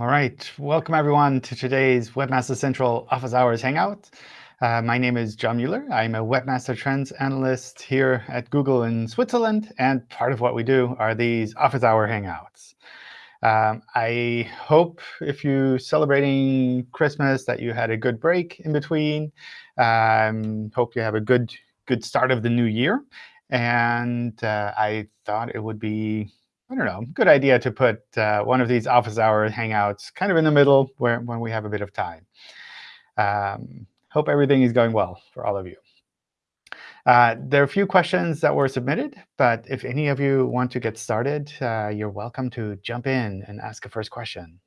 All right, welcome everyone to today's Webmaster Central Office Hours Hangout. Uh, my name is John Mueller. I'm a Webmaster Trends Analyst here at Google in Switzerland. And part of what we do are these Office Hour Hangouts. Um, I hope if you're celebrating Christmas that you had a good break in between. Um, hope you have a good, good start of the new year. And uh, I thought it would be I don't know, good idea to put uh, one of these office hour hangouts kind of in the middle where, when we have a bit of time. Um, hope everything is going well for all of you. Uh, there are a few questions that were submitted, but if any of you want to get started, uh, you're welcome to jump in and ask a first question.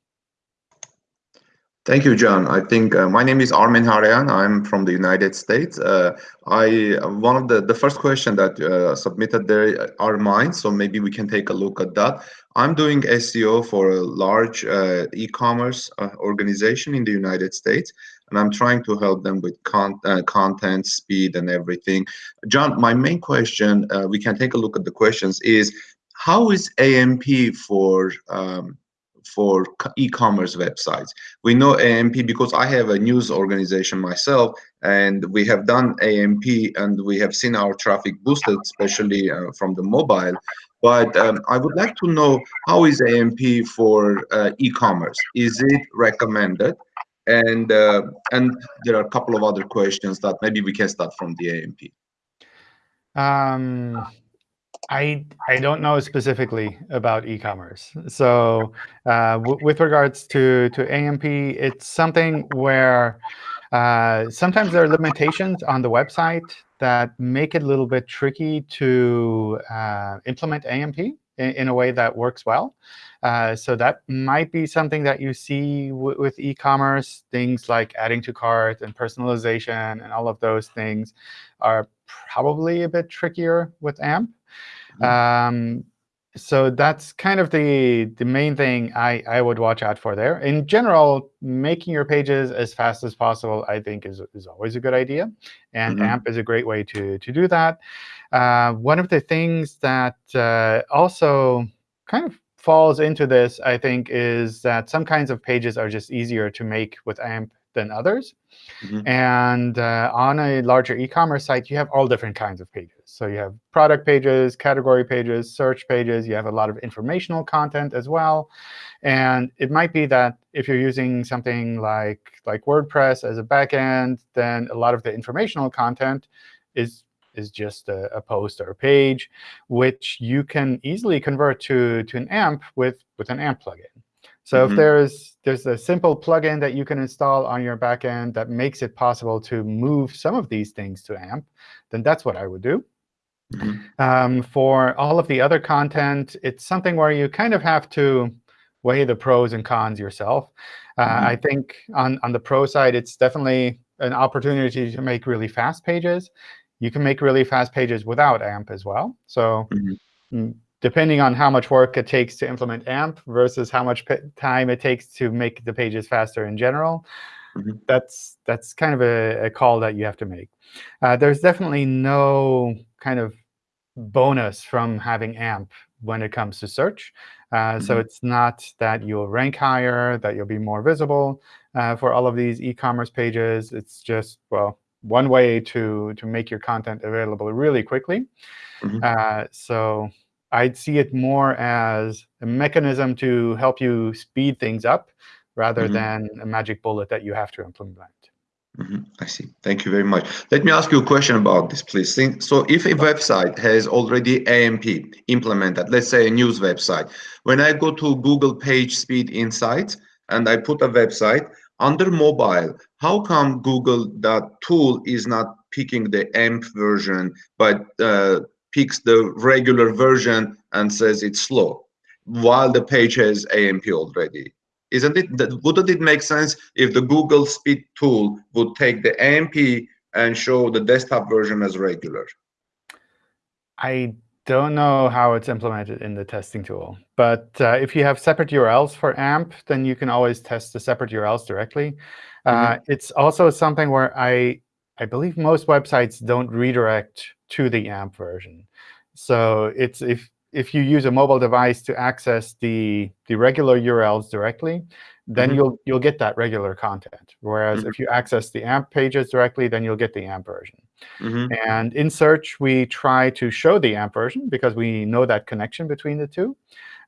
Thank you, John. I think uh, my name is Armin Harayan. I'm from the United States. Uh, I one of the the first question that uh, submitted there are mine, so maybe we can take a look at that. I'm doing SEO for a large uh, e-commerce uh, organization in the United States, and I'm trying to help them with con uh, content, speed, and everything. John, my main question, we can take a look at the questions, is how is AMP for um, for e-commerce websites. We know AMP because I have a news organization myself, and we have done AMP, and we have seen our traffic boosted, especially uh, from the mobile. But um, I would like to know how is AMP for uh, e-commerce? Is it recommended? And uh, and there are a couple of other questions that maybe we can start from the AMP. Um, I I don't know specifically about e-commerce. So uh, with regards to to AMP, it's something where uh, sometimes there are limitations on the website that make it a little bit tricky to uh, implement AMP in, in, a way that works well. Uh, so that might be something that you see with e-commerce. Things like adding to cart and personalization and all of those things are probably a bit trickier with AMP. Mm-hmm. Um, so that's kind of the, the main thing I, I would watch out for there. In general, making your pages as fast as possible, I think, is, is always a good idea. And mm -hmm. AMP is a great way to, to do that. Uh, one of the things that uh, also kind of falls into this, I think, is that some kinds of pages are just easier to make with AMP than others. Mm -hmm. And uh, on a larger e-commerce site, you have all different kinds of pages. So you have product pages, category pages, search pages. You have a lot of informational content as well. And it might be that if you're using something like, like WordPress as a backend, then a lot of the informational content is is just a, a, post or a page, which you can easily convert to, to an AMP with, with an AMP plugin. So mm -hmm. if mm-hmm. there's there's a simple plugin that you can install on your backend that makes it possible to move some of these things to AMP, then that's what I would do. Mm -hmm. um, for all of the other content, it's something where you kind of have to weigh the pros and cons yourself. Uh, mm -hmm. I think on, on the pro side, it's definitely an opportunity to make really fast pages. You can make really fast pages without AMP as well. So mm-hmm. mm, depending on how much work it takes to implement AMP versus how much time it takes to make the pages faster in general, mm -hmm. that's that's kind of a, a, call that you have to make. Uh, there's definitely no kind of bonus from having AMP when it comes to search. Uh, mm -hmm. So mm-hmm. it's not that you'll rank higher, that you'll be more visible uh, for all of these e-commerce pages. It's just, well, one way to, to make your content available really quickly. Mm -hmm. so I'd see it more as a mechanism to help you speed things up rather mm -hmm. than a magic bullet that you have to implement. Mm -hmm. I see. Thank you very much. Let me ask you a question about this, please. So if a website has already AMP implemented, let's say a news website, when I go to Google Page Speed Insights and I put a website, under mobile, how come Google that tool is not picking the AMP version, but uh, picks the regular version and says it's slow, while the page has AMP already. Isn't it? Wouldn't it make sense if the Google Speed tool would take the AMP and show the desktop version as regular? I don't know how it's implemented in the testing tool. But uh, if you have separate URLs for AMP, then you can always test the separate URLs directly. Mm -hmm. uh, it's also something where I, I believe most websites don't redirect to the AMP version. So it's if if you use a mobile device to access the the regular URLs directly, then Mhm. you'll you'll get that regular content. Whereas Mhm. if you access the AMP pages directly, then you'll get the AMP version. Mhm. And in search, we try to show the AMP version because we know that connection between the two.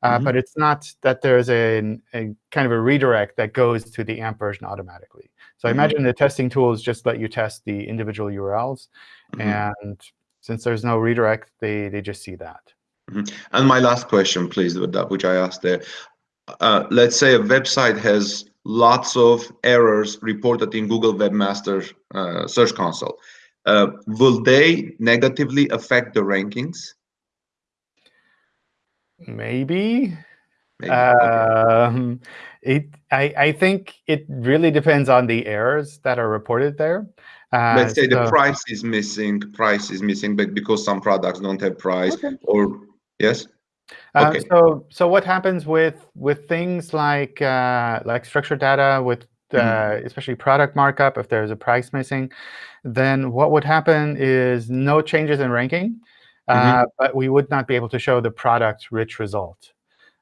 Uh, Mhm. But it's not that there's a, a kind of a redirect that goes to the AMP version automatically. So I Mhm. imagine the testing tools just let you test the individual URLs. Mhm. And since there's no redirect, they, they just see that. Mhm. And my last question, please, with that which I asked there. Uh, let's say a website has lots of errors reported in Google Webmaster uh, Search Console. Uh, will they negatively affect the rankings? Maybe. Maybe. Um, it, I, I think it really depends on the errors that are reported there. Uh, Let's say the price is missing, price is missing, but because some products don't have price, Okay. or yes, Uh, Okay. so, so what happens with with things like uh, like structured data, with uh, Mhm. especially product markup, if there's a price missing, then what would happen is no changes in ranking, uh, Mhm. but we would not be able to show the product rich result.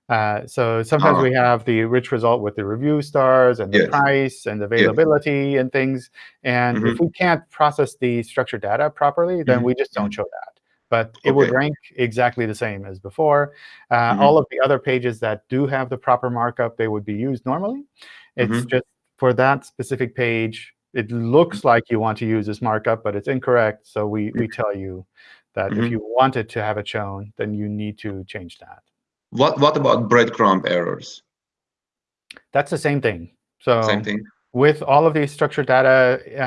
Uh, so sometimes Ah. we have the rich result with the review stars and the Yes. price and availability and things. And if Mhm. we can't process the structured data properly, then Mhm. we just don't show that. But it would rank exactly the same as before. Uh, Mhm. All of the other pages that do have the proper markup, they would be used normally. It's Mhm. just for that specific page, it looks like you want to use this markup, but it's incorrect. So we, we tell you that if Mhm. you wanted to have it shown, then you need to change that. What what about breadcrumb errors? That's the same thing. So Same thing. with all of these structured data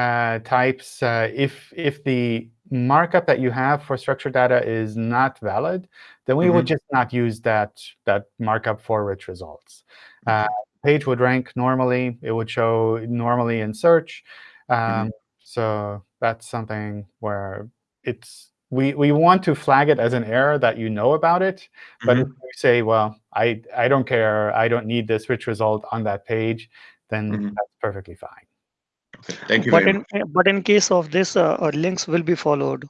uh, types, uh, if if the markup that you have for structured data is not valid, then we would Mhm. just not use that that markup for rich results. Uh, page would rank normally. It would show normally in search. Um, So that's something where it's we we want to flag it as an error that you know about it. But if Mhm. you say, well, I I don't care, I don't need this rich result on that page, then that's perfectly fine. Okay. Thank you But in much. but in case of this, uh, uh, links will be followed.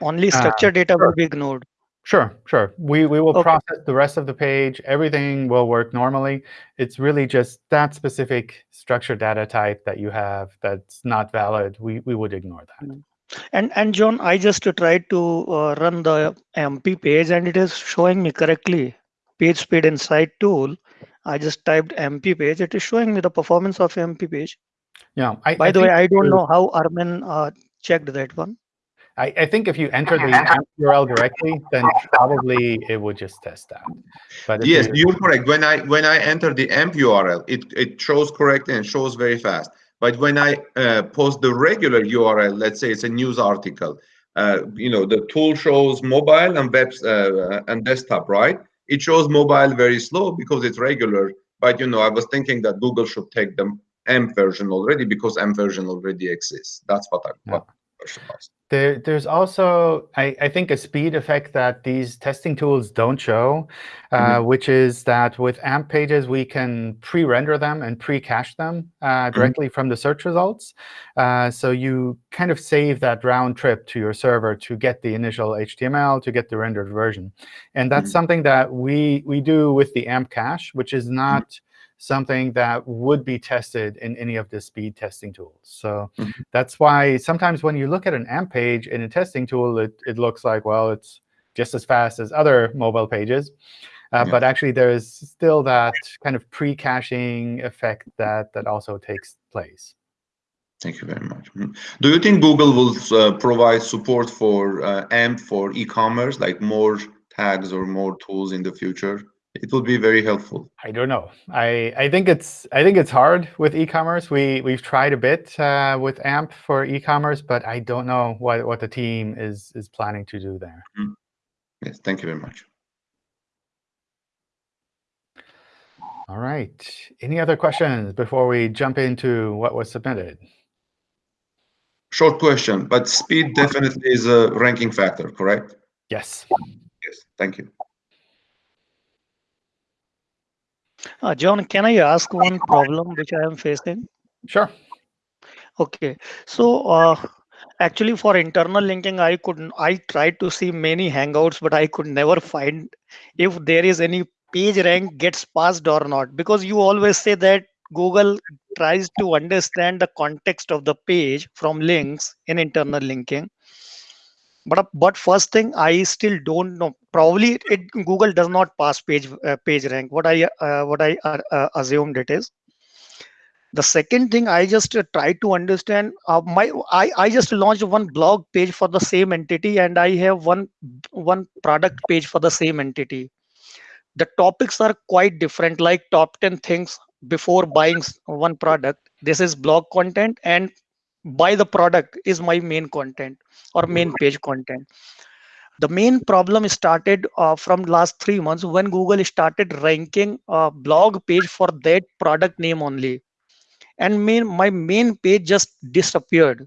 Only Uh, structured data will be ignored. Sure, sure. We we will Okay. process the rest of the page. Everything will work normally. It's really just that specific structured data type that you have that's not valid. We we would ignore that. And and John, I just tried to uh, run the MP page and it is showing me correctly. Page speed insight tool. I just typed MP page. It is showing me the performance of MP page. Yeah. I, By I the way, I don't know how Armin uh, checked that one. I, I think if you enter the URL directly, then probably it would just test that. But Yes, you, you're correct. When I when I enter the AMP URL, it it shows correctly and shows very fast. But when I uh, post the regular URL, let's say it's a news article, uh, you know, the tool shows mobile and web uh, and desktop, right? It shows mobile very slow because it's regular. But you know, I was thinking that Google should take the AMP version already because AMP version already exists. That's what I what question was. There, there's also, I, I think, a speed effect that these testing tools don't show, uh, which is that with AMP pages, we can pre-render them and pre-cache them uh, directly from the search results. Uh, so you kind of save that round trip to your server to get the initial HTML, to get the rendered version. And that's Mhm. something that we, we do with the AMP cache, which is not something that would be tested in any of the speed testing tools. So Mhm. that's why sometimes when you look at an AMP page in a testing tool, it, it looks like, well, it's just as fast as other mobile pages. Uh, Yeah. But actually, there is still that kind of pre-caching effect that, that also takes place. Thank you very much. Mhm. Do you think Google will uh, provide support for uh, AMP for e-commerce, like more tags or more tools in the future? It would be very helpful. I don't know. I, I think it's I think it's hard with e-commerce. We we've tried a bit uh, with AMP for e-commerce, but I don't know what, what the team is is planning to do there. Yes, thank you very much. All right. Any other questions before we jump into what was submitted? Short question, but speed definitely is a ranking factor, correct? Yes. Yes, thank you. Uh, John, can I ask one problem which I am facing? Sure. Okay, so uh, actually for internal linking, I couldn't. I tried to see many Hangouts, but I could never find if there is any page rank gets passed or not. Because you always say that Google tries to understand the context of the page from links in internal linking. But but first thing, I still don't know. Probably it Google does not pass page uh, page rank. What I uh, what I uh, uh assumed it is the second thing i just uh, try to understand uh, my I, I just launched one blog page for the same entity and i have one one product page for the same entity the topics are quite different like top 10 things before buying one product this is blog content and buy the product is my main content or main page content. The main problem started uh, from last three months when google started ranking a blog page for that product name only. And main, my main page just disappeared.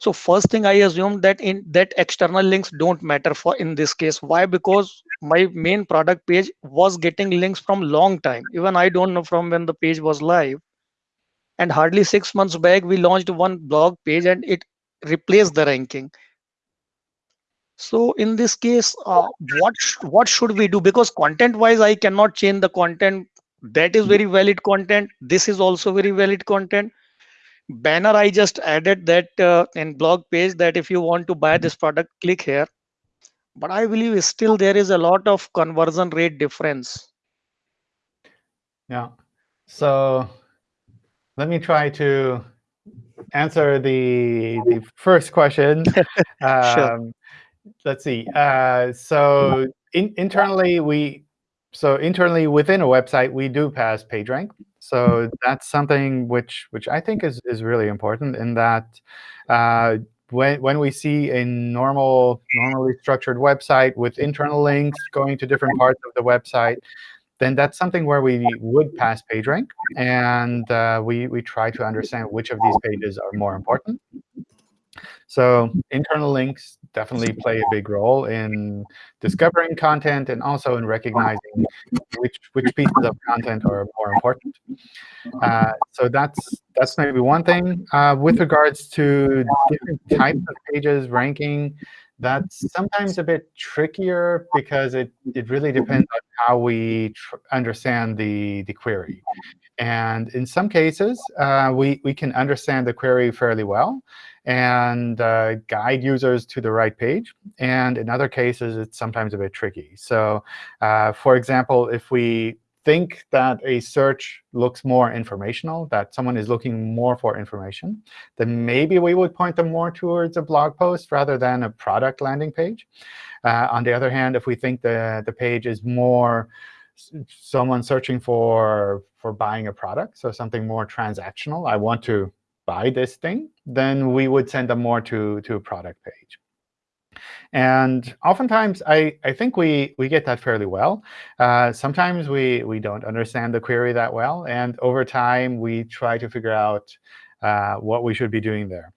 So first thing i assumed that in that external links don't matter for in this case. Why? Because my main product page was getting links from long time. Even i don't know from when the page was live and hardly six months back we launched one blog page and it replaced the ranking. So in this case uh, what what should we do? Because content wise i cannot change the content. That is very valid content. This is also very valid content. Banner i just added that uh, in blog page that if you want to buy this product click here. But i believe still there is a lot of conversion rate difference. Yeah. So let me try to answer the the first question. Um, let's see. Uh, so in, internally we so internally within a website, we do pass PageRank. So that's something which which I think is is really important in that uh, when when we see a normal normally structured website with internal links going to different parts of the website, then that's something where we would pass PageRank, and uh, we we try to understand which of these pages are more important. So internal links definitely play a big role in discovering content and also in recognizing which which pieces of content are more important. Uh, so that's that's maybe one thing. Uh, with regards to different types of pages ranking, that's sometimes a bit trickier because it, it really depends on how we understand the, the query. And in some cases, uh, we, we can understand the query fairly well and uh, guide users to the right page. And in other cases, it's sometimes a bit tricky. So uh, for example, if we think that a search looks more informational, that someone is looking more for information, then maybe we would point them more towards a blog post rather than a product landing page. Uh, on the other hand, if we think the, the page is more someone searching for, for buying a product, so something more transactional, I want to buy this thing, then we would send them more to, to a product page. And oftentimes, I, I think we, we get that fairly well. Uh, sometimes we, we don't understand the query that well. And over time, we try to figure out uh, what we should be doing there.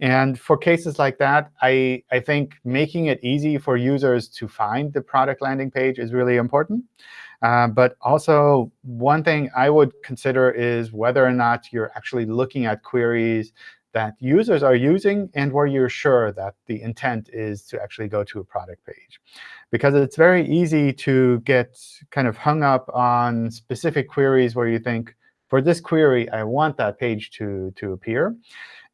And for cases like that, I, I think making it easy for users to find the product landing page is really important. Uh, but also, one thing I would consider is whether or not you're actually looking at queries that users are using and where you're sure that the intent is to actually go to a product page. Because it's very easy to get kind of hung up on specific queries where you think, for this query, I want that page to, to appear.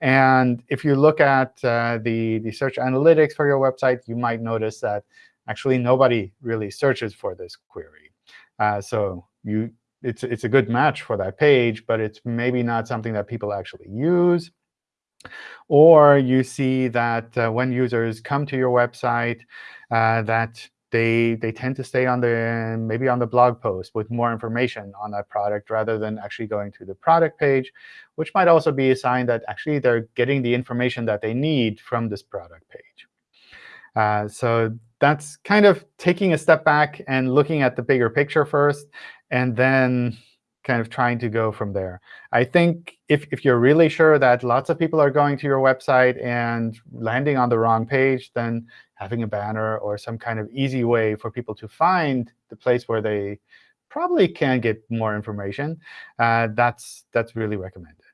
And if you look at uh, the, the search analytics for your website, you might notice that actually nobody really searches for this query. Uh, so you, it's, it's a good match for that page, but it's maybe not something that people actually use. Or you see that uh, when users come to your website, uh, that they they tend to stay on the maybe on the blog post with more information on that product rather than actually going to the product page, which might also be a sign that actually they're getting the information that they need from this product page. Uh, so that's kind of taking a step back and looking at the bigger picture first, and then kind of trying to go from there. I think if, if you're really sure that lots of people are going to your website and landing on the wrong page, then having a banner or some kind of easy way for people to find the place where they probably can get more information, uh, that's, that's really recommended.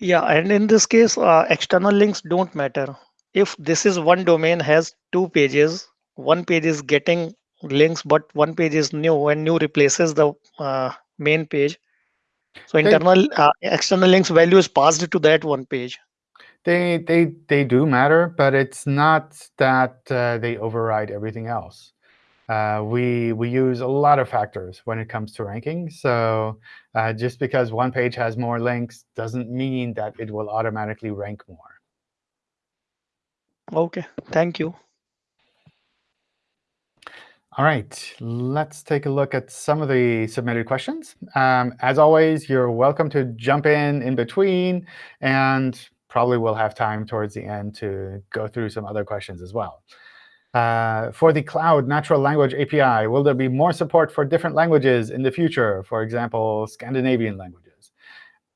Yeah, and in this case, uh, external links don't matter. If this is one domain has two pages, one page is getting links, but one page is new, and new replaces the uh, main page. So They- internal, uh, external links value is passed to that one page. They they they do matter, but it's not that uh, they override everything else. Uh, we we use a lot of factors when it comes to ranking. So uh, just because one page has more links doesn't mean that it will automatically rank more. Okay, thank you. All right, let's take a look at some of the submitted questions. Um, as always, you're welcome to jump in in between, and probably we'll have time towards the end to go through some other questions as well. Uh, for the Cloud Natural Language API, will there be more support for different languages in the future, for example, Scandinavian languages?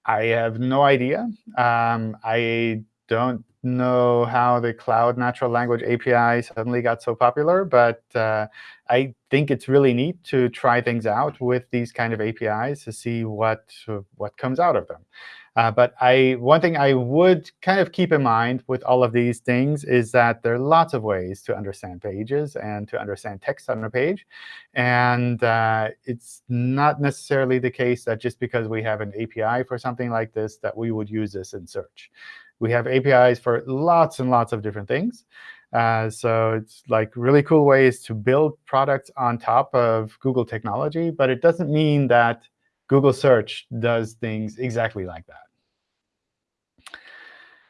I have no idea. Um, I don't know how the Cloud Natural Language API suddenly got so popular, but uh, I think it's really neat to try things out with these kind of APIs to see what, what comes out of them. Uh, but I, one thing I would kind of keep in mind with all of these things is that there are lots of ways to understand pages and to understand text on a page. And uh, it's not necessarily the case that just because we have an API for something like this that we would use this in search. We have APIs for lots and lots of different things. Uh, so it's like really cool ways to build products on top of Google technology. But it doesn't mean that Google Search does things exactly like that.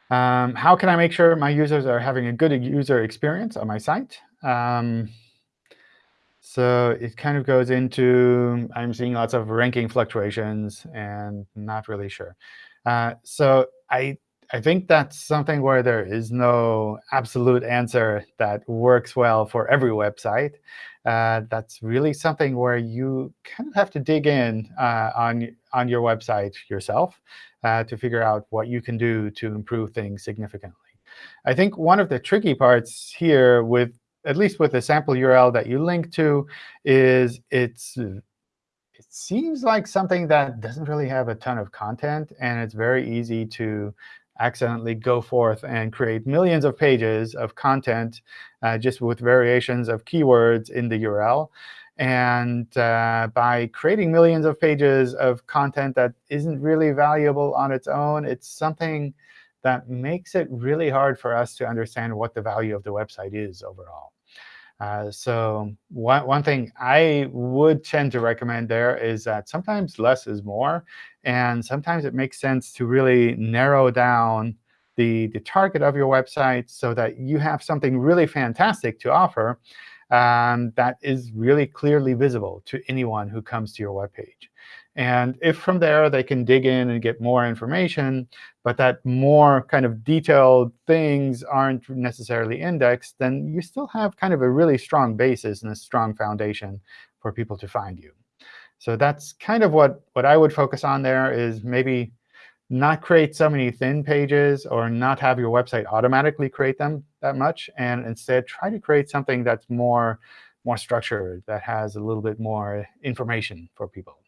Um, how can I make sure my users are having a good user experience on my site? Um, so it kind of goes into I'm seeing lots of ranking fluctuations and not really sure. Uh, so I I think that's something where there is no absolute answer that works well for every website. Uh, that's really something where you kind of have to dig in uh, on, on your website yourself uh, to figure out what you can do to improve things significantly. I think one of the tricky parts here, with at least with the sample URL that you link to, is it's it seems like something that doesn't really have a ton of content, and it's very easy to accidentally go forth and create millions of pages of content uh, just with variations of keywords in the URL. And uh, by creating millions of pages of content that isn't really valuable on its own, it's something that makes it really hard for us to understand what the value of the website is overall. Uh, so one, one thing I would tend to recommend there is that sometimes less is more. And sometimes it makes sense to really narrow down the, the target of your website so that you have something really fantastic to offer um, that is really clearly visible to anyone who comes to your web page. And if from there they can dig in and get more information, but that more kind of detailed things aren't necessarily indexed, then you still have kind of a really strong basis and a strong foundation for people to find you. So that's kind of what, what I would focus on there is maybe not create so many thin pages or not have your website automatically create them that much, and instead try to create something that's more, more structured, that has a little bit more information for people.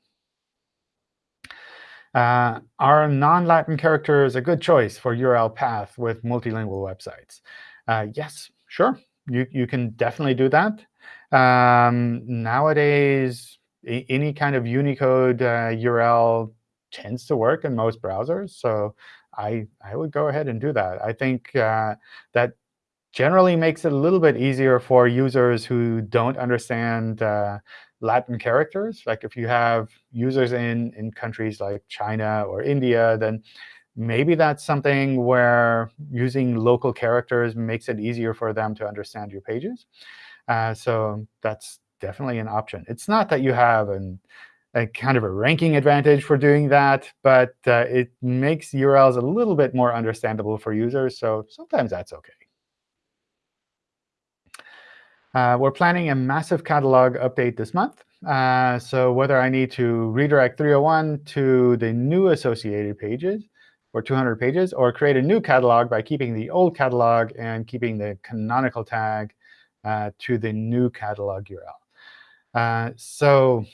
Uh, are non-Latin characters a good choice for URL path with multilingual websites? Uh, yes, sure. You, you can definitely do that. Um, nowadays, any kind of Unicode uh, URL tends to work in most browsers. So I, I would go ahead and do that. I think uh, that generally makes it a little bit easier for users who don't understand uh, Latin characters. Like if you have users in, in countries like China or India, then maybe that's something where using local characters makes it easier for them to understand your pages. Uh, so that's definitely an option. It's not that you have an, a kind of a ranking advantage for doing that, but uh, it makes URLs a little bit more understandable for users. So sometimes that's OK. Uh, we're planning a massive catalog update this month. Uh, so whether I need to redirect 301 to the new associated pages or 200 pages, or create a new catalog by keeping the old catalog and keeping the canonical tag uh, to the new catalog URL. Uh, so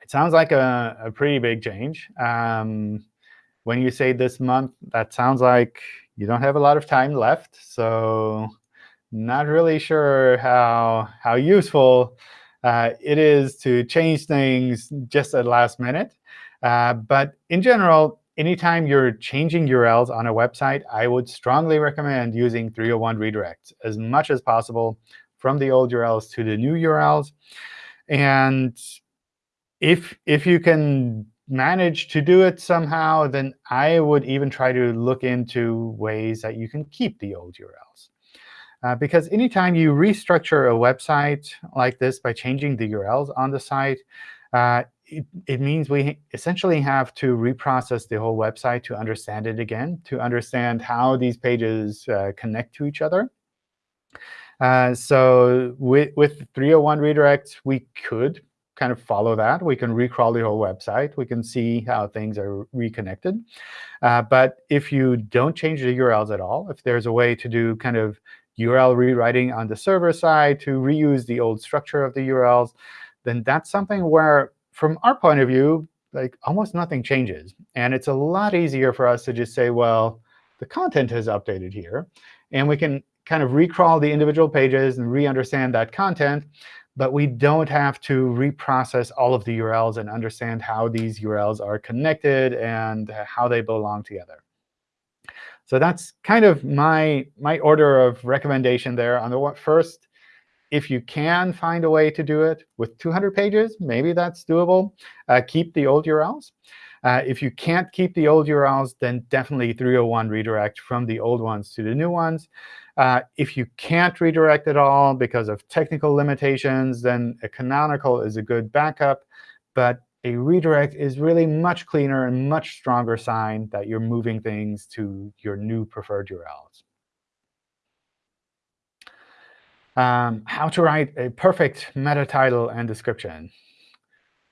it sounds like a, a pretty big change. Um, when you say this month, that sounds like you don't have a lot of time left. So not really sure how, how useful uh, it is to change things just at last minute. Uh, but in general, anytime you're changing URLs on a website, I would strongly recommend using 301 redirects as much as possible from the old URLs to the new URLs. And if, if you can manage to do it somehow, then I would even try to look into ways that you can keep the old URLs. Uh, because anytime you restructure a website like this by changing the URLs on the site, uh, it, it, means we essentially have to reprocess the whole website to understand it again, to understand how these pages uh, connect to each other. Uh, so with, with 301 redirects, we could kind of follow that. We can recrawl the whole website. We can see how things are reconnected. Uh, but if you don't change the URLs at all, if there's a way to do kind of URL rewriting on the server side to reuse the old structure of the URLs, then that's something where, from our point of view, like almost nothing changes. And it's a lot easier for us to just say, well, the content has updated here. And we can kind of recrawl the individual pages and re-understand that content. But we don't have to reprocess all of the URLs and understand how these URLs are connected and how they belong together. So that's kind of my, my order of recommendation there. On the first, if you can find a way to do it with 200 pages, maybe that's doable. Uh, keep the old URLs. Uh, if you can't keep the old URLs, then definitely 301 redirect from the old ones to the new ones. Uh, if you can't redirect at all because of technical limitations, then a canonical is a good backup. But a redirect is really much cleaner and much stronger sign that you're moving things to your new preferred URLs. Um, how to write a perfect meta title and description.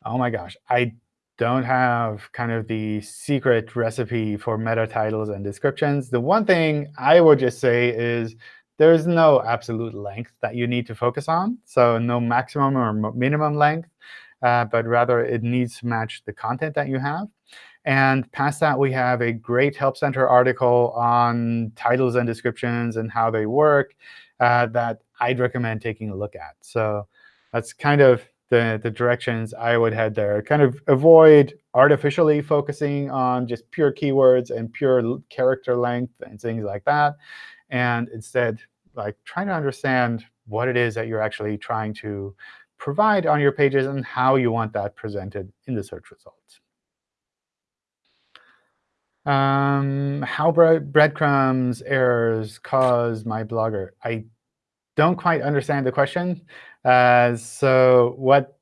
Oh my gosh, I don't have kind of the secret recipe for meta titles and descriptions. The one thing I would just say is there's no absolute length that you need to focus on, so no maximum or minimum length uh, but rather it needs to match the content that you have. And past that, we have a great Help Center article on titles and descriptions and how they work uh, that I'd recommend taking a look at. So that's kind of the, the directions I would head there. Kind of avoid artificially focusing on just pure keywords and pure character length and things like that. And instead, like trying to understand what it is that you're actually trying to provide on your pages and how you want that presented in the search results. Um, how breadcrumbs errors cause my blogger? I don't quite understand the question. Uh, so what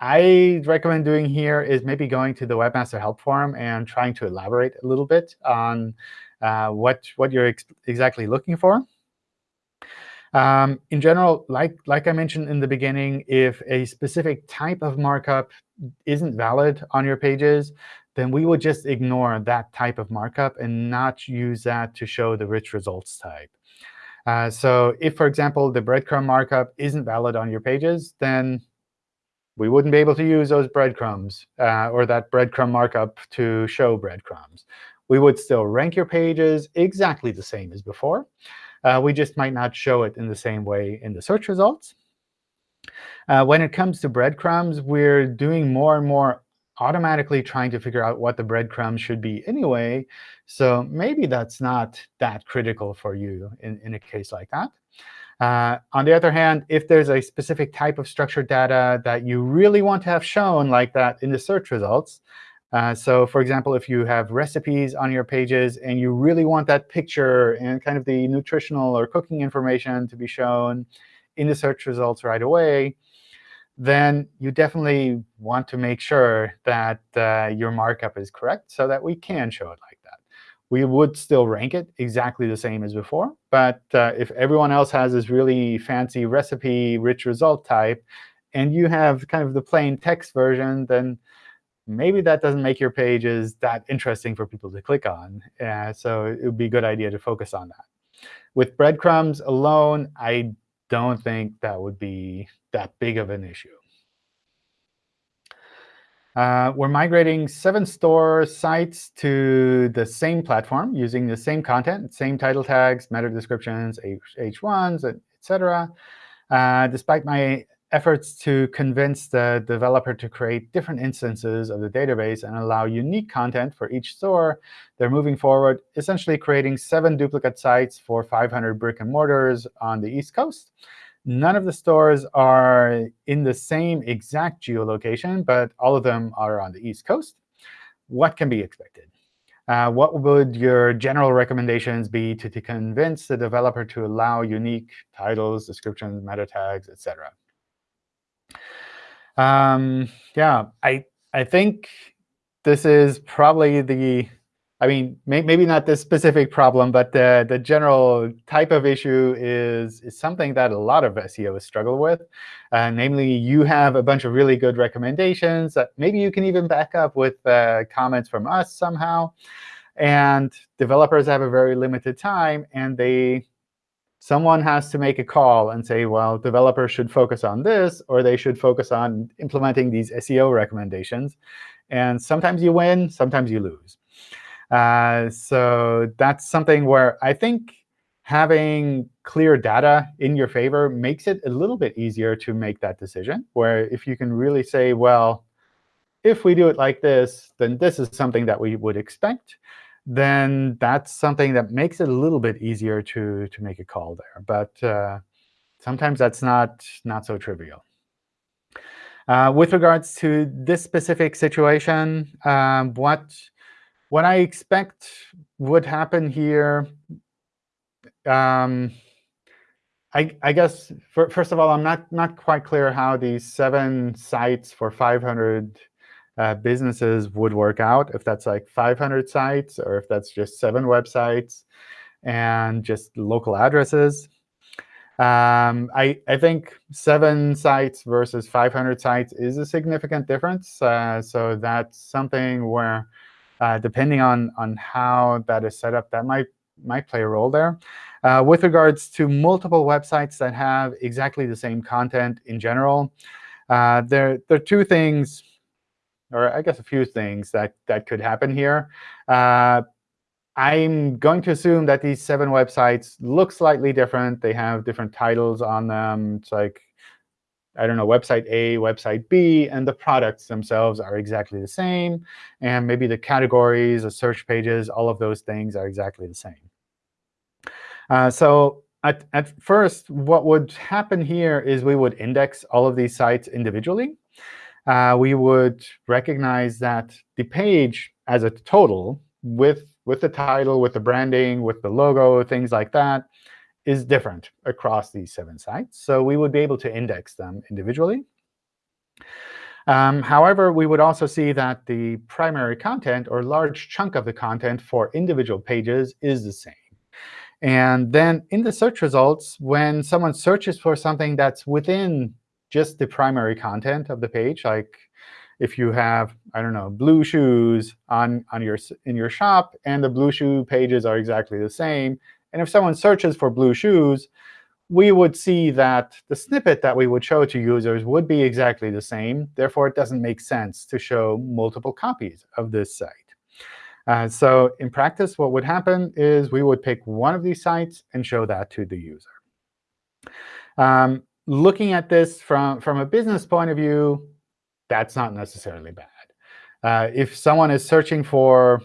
I recommend doing here is maybe going to the Webmaster Help Forum and trying to elaborate a little bit on uh, what, what you're ex exactly looking for. Um, in general, like, like I mentioned in the beginning, if a specific type of markup isn't valid on your pages, then we would just ignore that type of markup and not use that to show the rich results type. Uh, so if, for example, the breadcrumb markup isn't valid on your pages, then we wouldn't be able to use those breadcrumbs uh, or that breadcrumb markup to show breadcrumbs. We would still rank your pages exactly the same as before. Uh, we just might not show it in the same way in the search results. Uh, when it comes to breadcrumbs, we're doing more and more automatically trying to figure out what the breadcrumbs should be anyway. So maybe that's not that critical for you in, in a case like that. Uh, on the other hand, if there's a specific type of structured data that you really want to have shown like that in the search results, uh, so for example, if you have recipes on your pages and you really want that picture and kind of the nutritional or cooking information to be shown in the search results right away, then you definitely want to make sure that uh, your markup is correct so that we can show it like. We would still rank it exactly the same as before. But uh, if everyone else has this really fancy recipe rich result type, and you have kind of the plain text version, then maybe that doesn't make your pages that interesting for people to click on. Uh, so it would be a good idea to focus on that. With breadcrumbs alone, I don't think that would be that big of an issue. Uh, we're migrating seven store sites to the same platform using the same content, same title tags, meta descriptions, H H1s, etc. Uh, despite my efforts to convince the developer to create different instances of the database and allow unique content for each store, they're moving forward, essentially creating seven duplicate sites for 500 brick and mortars on the East Coast. None of the stores are in the same exact geolocation, but all of them are on the East Coast. What can be expected? Uh, what would your general recommendations be to, to convince the developer to allow unique titles, descriptions, meta tags, etc.? Um, yeah, I I think this is probably the, I mean, may, maybe not this specific problem, but the, the general type of issue is, is something that a lot of SEOs struggle with. Uh, namely, you have a bunch of really good recommendations that maybe you can even back up with uh, comments from us somehow. And developers have a very limited time, and they someone has to make a call and say, well, developers should focus on this, or they should focus on implementing these SEO recommendations. And sometimes you win, sometimes you lose. Uh, so that's something where I think having clear data in your favor makes it a little bit easier to make that decision, where if you can really say, well, if we do it like this, then this is something that we would expect then that's something that makes it a little bit easier to, to make a call there. But uh, sometimes that's not, not so trivial. Uh, with regards to this specific situation, um, what, what I expect would happen here, um, I, I, guess, for, first of all, I'm not, not quite clear how these seven sites for 500 uh, businesses would work out, if that's like 500 sites or if that's just seven websites and just local addresses. Um, I, I think seven sites versus 500 sites is a significant difference. Uh, so that's something where, uh, depending on, on how that is set up, that might, might play a role there. Uh, with regards to multiple websites that have exactly the same content in general, uh, there, there are two things or I guess a few things that, that could happen here. Uh, I'm going to assume that these seven websites look slightly different. They have different titles on them. It's like, I don't know, website A, website B, and the products themselves are exactly the same. And maybe the categories, the search pages, all of those things are exactly the same. Uh, so at, at first, what would happen here is we would index all of these sites individually uh, we would recognize that the page as a total, with, with the title, with the branding, with the logo, things like that, is different across these seven sites. So we would be able to index them individually. Um, however, we would also see that the primary content, or large chunk of the content for individual pages, is the same. And then in the search results, when someone searches for something that's within just the primary content of the page. Like if you have, I don't know, blue shoes on, on your, in your shop, and the blue shoe pages are exactly the same, and if someone searches for blue shoes, we would see that the snippet that we would show to users would be exactly the same. Therefore, it doesn't make sense to show multiple copies of this site. Uh, so in practice, what would happen is we would pick one of these sites and show that to the user. Um, looking at this from, from a business point of view, that's not necessarily bad. Uh, if someone is searching for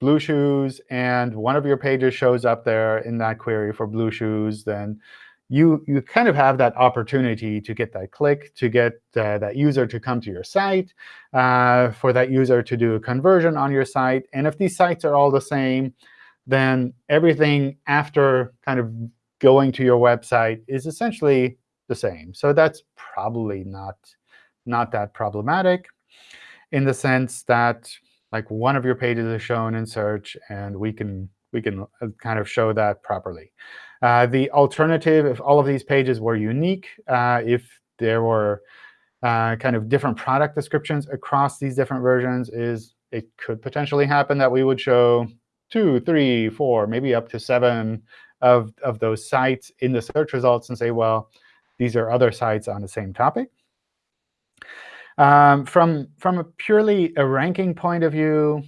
blue shoes and one of your pages shows up there in that query for blue shoes, then you, you kind of have that opportunity to get that click, to get uh, that user to come to your site, uh, for that user to do a conversion on your site. And if these sites are all the same, then everything after kind of going to your website is essentially the same. So that's probably not, not that problematic in the sense that like one of your pages is shown in search, and we can, we can uh, kind of show that properly. Uh, the alternative, if all of these pages were unique, uh, if there were uh, kind of different product descriptions across these different versions, is it could potentially happen that we would show two, three, four, maybe up to seven of, of those sites in the search results and say, well, these are other sites on the same topic. Um, from, from a purely a ranking point of view,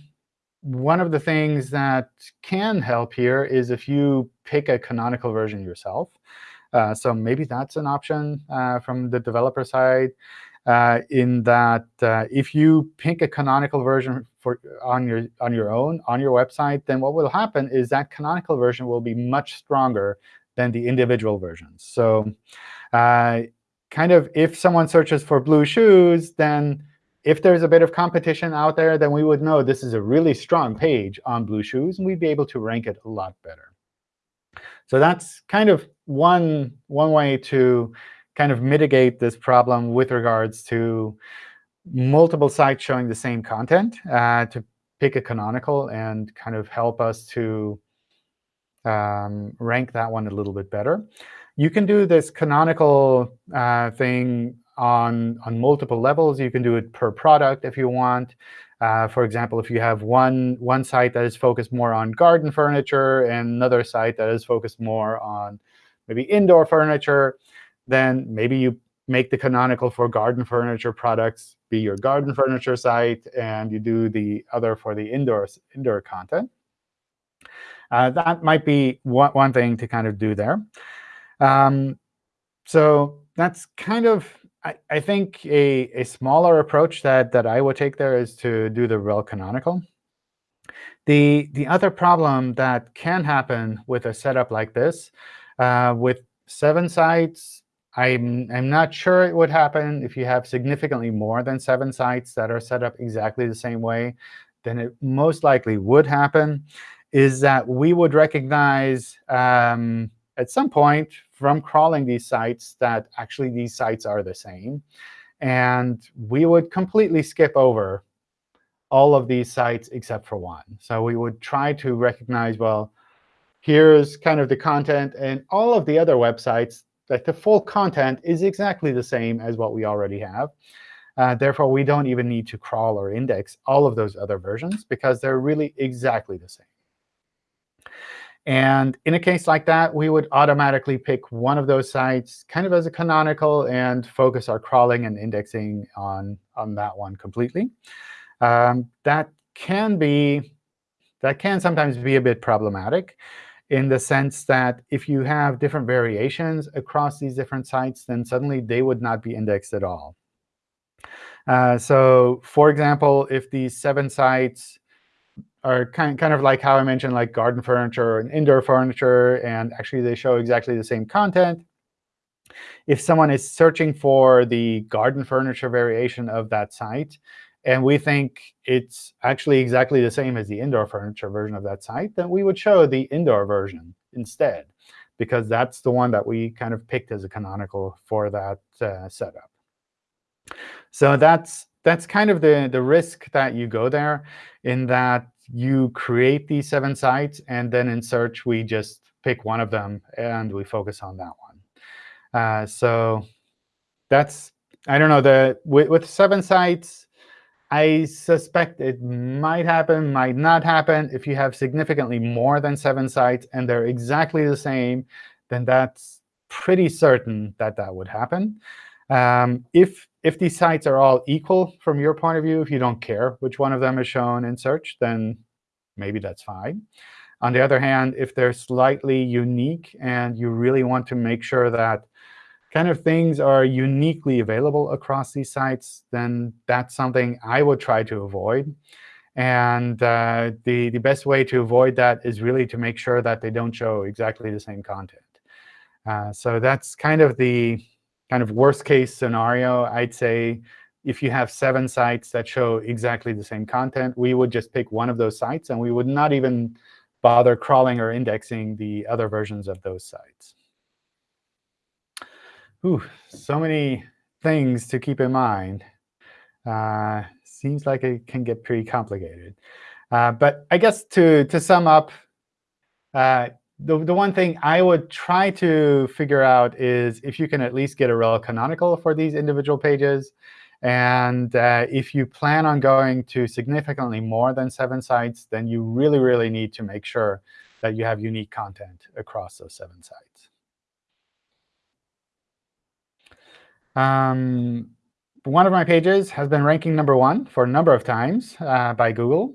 one of the things that can help here is if you pick a canonical version yourself. Uh, so maybe that's an option uh, from the developer side. Uh, in that uh, if you pick a canonical version for on your on your own on your website, then what will happen is that canonical version will be much stronger than the individual versions. So uh, kind of if someone searches for blue shoes, then if there's a bit of competition out there, then we would know this is a really strong page on blue shoes, and we'd be able to rank it a lot better. So that's kind of one, one way to kind of mitigate this problem with regards to multiple sites showing the same content uh, to pick a canonical and kind of help us to um, rank that one a little bit better. You can do this canonical uh, thing on, on multiple levels. You can do it per product if you want. Uh, for example, if you have one, one site that is focused more on garden furniture and another site that is focused more on maybe indoor furniture, then maybe you make the canonical for garden furniture products be your garden furniture site, and you do the other for the indoor, indoor content. Uh, that might be one, one thing to kind of do there. Um, so that's kind of, I, I think, a, a smaller approach that, that I would take there is to do the rel canonical. The, the other problem that can happen with a setup like this, uh, with seven sites, I'm, I'm not sure it would happen if you have significantly more than seven sites that are set up exactly the same way. Then it most likely would happen, is that we would recognize um, at some point from crawling these sites that actually these sites are the same. And we would completely skip over all of these sites except for one. So we would try to recognize, well, here's kind of the content, and all of the other websites that the full content is exactly the same as what we already have. Uh, therefore, we don't even need to crawl or index all of those other versions, because they're really exactly the same. And in a case like that, we would automatically pick one of those sites kind of as a canonical and focus our crawling and indexing on, on that one completely. Um, that can be that can sometimes be a bit problematic in the sense that if you have different variations across these different sites, then suddenly they would not be indexed at all. Uh, so for example, if these seven sites are kind, kind of like how I mentioned, like garden furniture and indoor furniture, and actually they show exactly the same content, if someone is searching for the garden furniture variation of that site, and we think it's actually exactly the same as the indoor furniture version of that site, then we would show the indoor version instead, because that's the one that we kind of picked as a canonical for that uh, setup. So that's that's kind of the, the risk that you go there, in that you create these seven sites, and then in search, we just pick one of them, and we focus on that one. Uh, so that's, I don't know, the with, with seven sites, I suspect it might happen, might not happen. If you have significantly more than seven sites and they're exactly the same, then that's pretty certain that that would happen. Um, if, if these sites are all equal from your point of view, if you don't care which one of them is shown in search, then maybe that's fine. On the other hand, if they're slightly unique and you really want to make sure that kind of things are uniquely available across these sites, then that's something I would try to avoid. And uh, the, the best way to avoid that is really to make sure that they don't show exactly the same content. Uh, so that's kind of the kind of worst case scenario. I'd say if you have seven sites that show exactly the same content, we would just pick one of those sites, and we would not even bother crawling or indexing the other versions of those sites. Ooh, so many things to keep in mind. Uh, seems like it can get pretty complicated. Uh, but I guess to, to sum up, uh, the, the one thing I would try to figure out is if you can at least get a rel canonical for these individual pages. And uh, if you plan on going to significantly more than seven sites, then you really, really need to make sure that you have unique content across those seven sites. Um, one of my pages has been ranking number one for a number of times uh, by Google.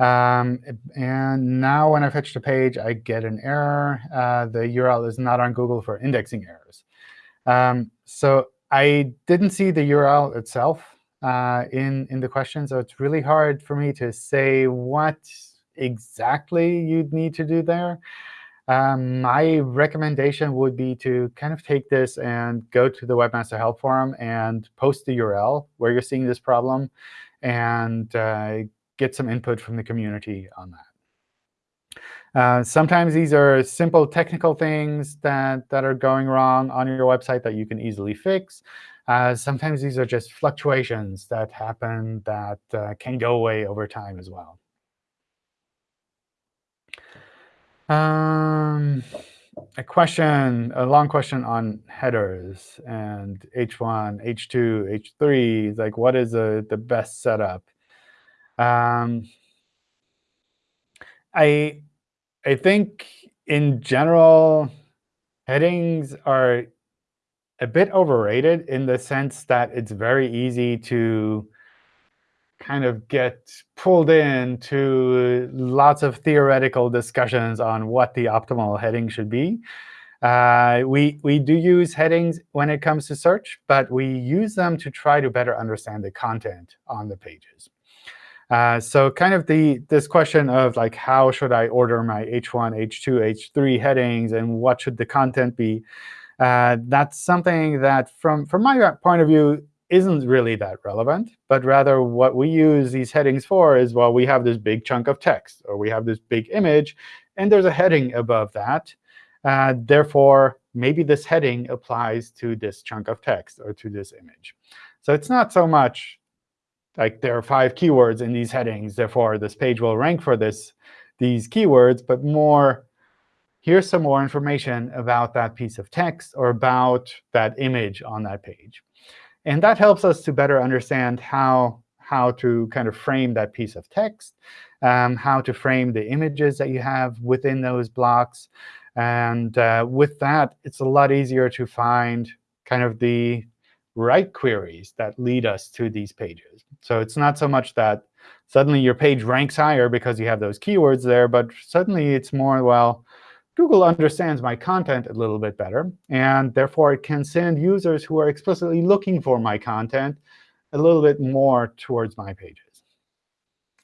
Um, and now when I fetch the page, I get an error. Uh, the URL is not on Google for indexing errors. Um, so I didn't see the URL itself uh, in, in the question, so it's really hard for me to say what exactly you'd need to do there. Um, my recommendation would be to kind of take this and go to the Webmaster Help Forum and post the URL where you're seeing this problem and uh, get some input from the community on that. Uh, sometimes these are simple technical things that, that are going wrong on your website that you can easily fix. Uh, sometimes these are just fluctuations that happen that uh, can go away over time as well. Um, a question, a long question on headers and H1, H2, H3. Like, what is the, the best setup? Um, I, I think in general, headings are a bit overrated in the sense that it's very easy to kind of get pulled into lots of theoretical discussions on what the optimal heading should be. Uh, we, we do use headings when it comes to search, but we use them to try to better understand the content on the pages. Uh, so kind of the this question of like how should I order my H1, H2, H3 headings, and what should the content be? Uh, that's something that, from from my point of view, isn't really that relevant, but rather what we use these headings for is, well, we have this big chunk of text, or we have this big image, and there's a heading above that. Uh, therefore, maybe this heading applies to this chunk of text or to this image. So it's not so much like there are five keywords in these headings, therefore this page will rank for this these keywords, but more here's some more information about that piece of text or about that image on that page. And that helps us to better understand how, how to kind of frame that piece of text, um, how to frame the images that you have within those blocks. And uh, with that, it's a lot easier to find kind of the right queries that lead us to these pages. So it's not so much that suddenly your page ranks higher because you have those keywords there, but suddenly it's more, well, Google understands my content a little bit better, and therefore it can send users who are explicitly looking for my content a little bit more towards my pages.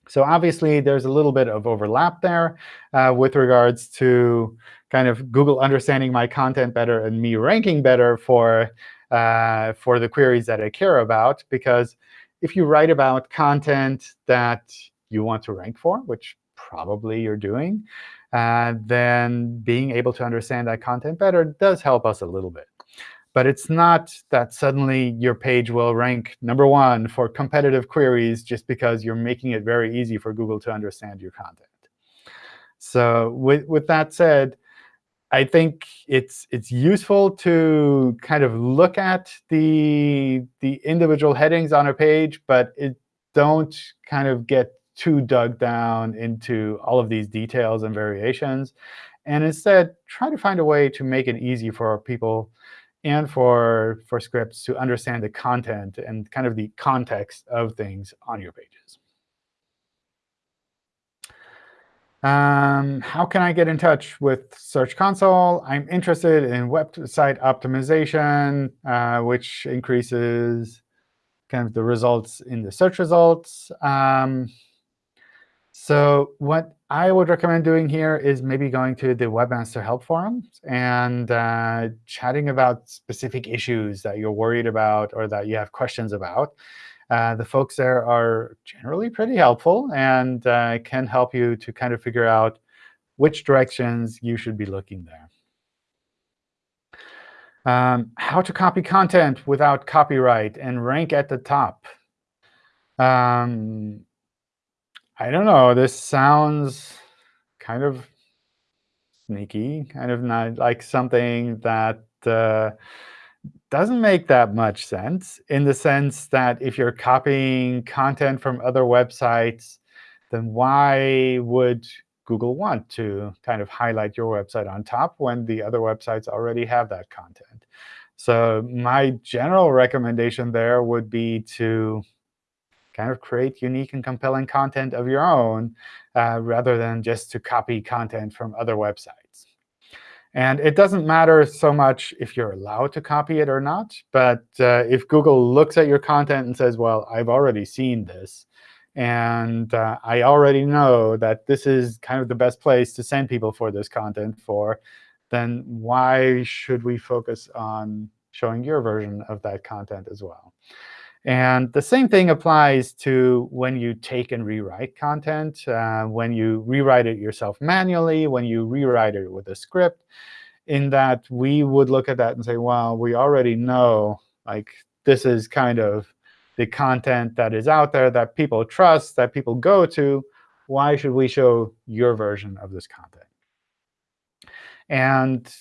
So obviously, there's a little bit of overlap there uh, with regards to kind of Google understanding my content better and me ranking better for, uh, for the queries that I care about. Because if you write about content that you want to rank for, which probably you're doing, uh, then being able to understand that content better does help us a little bit. But it's not that suddenly your page will rank number one for competitive queries just because you're making it very easy for Google to understand your content. So with, with that said, I think it's it's useful to kind of look at the the individual headings on a page, but it don't kind of get too dug down into all of these details and variations. And instead, try to find a way to make it easy for people and for, for scripts to understand the content and kind of the context of things on your pages. Um, how can I get in touch with Search Console? I'm interested in website optimization, uh, which increases kind of the results in the search results. Um, so what I would recommend doing here is maybe going to the Webmaster Help Forums and uh, chatting about specific issues that you're worried about or that you have questions about. Uh, the folks there are generally pretty helpful and uh, can help you to kind of figure out which directions you should be looking there. Um, how to copy content without copyright and rank at the top. Um, I don't know. This sounds kind of sneaky, kind of not like something that uh, doesn't make that much sense in the sense that if you're copying content from other websites, then why would Google want to kind of highlight your website on top when the other websites already have that content? So my general recommendation there would be to kind of create unique and compelling content of your own uh, rather than just to copy content from other websites. And it doesn't matter so much if you're allowed to copy it or not. But uh, if Google looks at your content and says, well, I've already seen this, and uh, I already know that this is kind of the best place to send people for this content for, then why should we focus on showing your version of that content as well? And the same thing applies to when you take and rewrite content, uh, when you rewrite it yourself manually, when you rewrite it with a script, in that we would look at that and say, well, we already know like this is kind of the content that is out there that people trust, that people go to. Why should we show your version of this content? And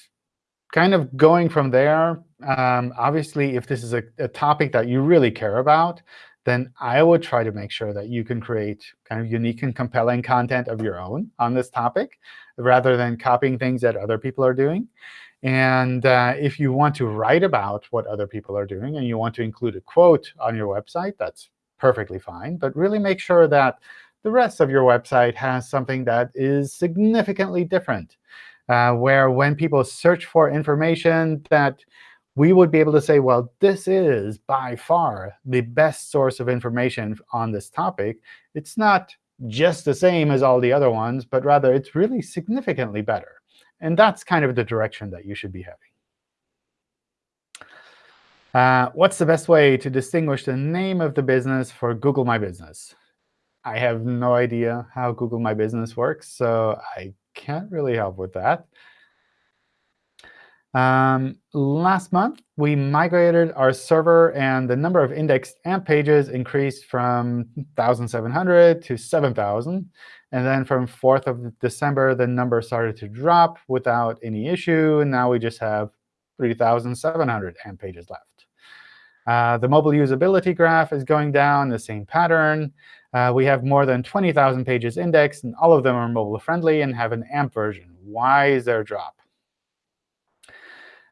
kind of going from there, um, obviously, if this is a, a, topic that you really care about, then I would try to make sure that you can create kind of unique and compelling content of your own on this topic, rather than copying things that other people are doing. And uh, if you want to write about what other people are doing and you want to include a quote on your website, that's perfectly fine. But really make sure that the rest of your website has something that is significantly different, uh, where when people search for information that we would be able to say, well, this is by far the best source of information on this topic. It's not just the same as all the other ones, but rather it's really significantly better. And that's kind of the direction that you should be having. Uh, what's the best way to distinguish the name of the business for Google My Business? I have no idea how Google My Business works, so I can't really help with that. Um, last month, we migrated our server, and the number of indexed AMP pages increased from 1,700 to 7,000. And then from 4th of December, the number started to drop without any issue. And now we just have 3,700 AMP pages left. Uh, the mobile usability graph is going down the same pattern. Uh, we have more than 20,000 pages indexed, and all of them are mobile-friendly and have an AMP version. Why is there a drop?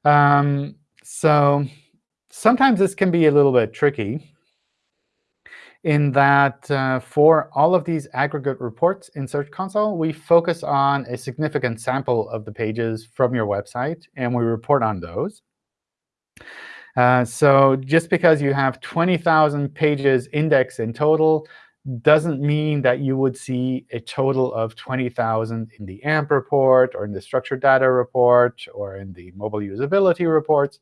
Um, so sometimes this can be a little bit tricky in that uh, for all of these aggregate reports in Search Console, we focus on a significant sample of the pages from your website, and we report on those. Uh, so just because you have 20,000 pages indexed in total doesn't mean that you would see a total of 20,000 in the AMP report or in the structured data report or in the mobile usability reports.